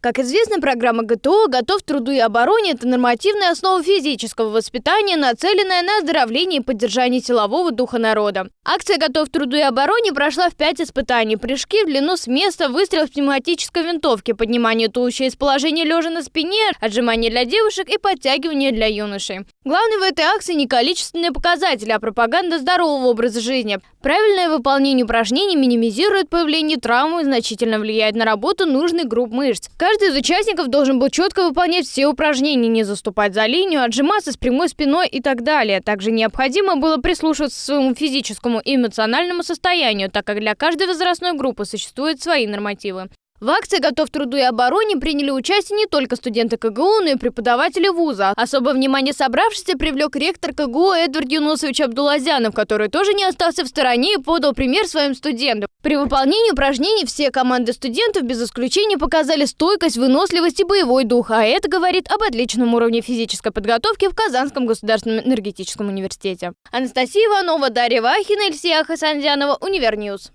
Как известно, программа ГТО «Готов к труду и обороне» – это нормативная основа физического воспитания, нацеленная на оздоровление и поддержание силового духа народа. Акция «Готов к труду и обороне» прошла в пять испытаний. Прыжки в длину с места, выстрел с пневматической винтовки, поднимание туловища из положения лежа на спине, отжимание для девушек и подтягивание для юношей. Главное в этой акции не количественные показатели, а пропаганда здорового образа жизни. Правильное выполнение упражнений минимизирует появление травмы и значительно влияет на работу нужной групп мышц. Каждый из участников должен был четко выполнять все упражнения, не заступать за линию, отжиматься с прямой спиной и так далее. Также необходимо было прислушиваться к своему физическому и эмоциональному состоянию, так как для каждой возрастной группы существуют свои нормативы. В акции «Готов к труду и обороне» приняли участие не только студенты КГУ, но и преподаватели вуза. Особое внимание собравшихся привлек ректор КГУ Эдвард Юнусович Абдуллазянов, который тоже не остался в стороне и подал пример своим студентам. При выполнении упражнений все команды студентов без исключения показали стойкость, выносливость и боевой дух, а это говорит об отличном уровне физической подготовки в Казанском государственном энергетическом университете. Анастасия Иванова, Дарья Вахина, Ильсия Хасандянова, Univer News.